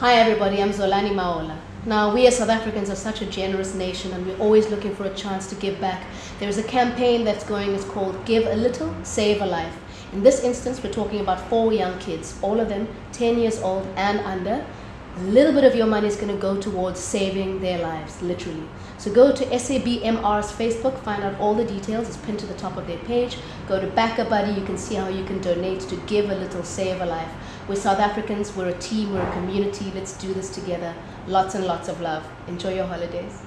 Hi everybody, I'm Zolani Mahola. Now, we as South Africans are such a generous nation and we're always looking for a chance to give back. There's a campaign that's going, it's called Give a Little, Save a Life. In this instance, we're talking about four young kids, all of them 10 years old and under. A little bit of your money is going to go towards saving their lives, literally. So go to SABMR's Facebook, find out all the details. It's pinned to the top of their page. Go to BackaBuddy. You can see how you can donate to give a little, save a life. We're South Africans. We're a team. We're a community. Let's do this together. Lots and lots of love. Enjoy your holidays.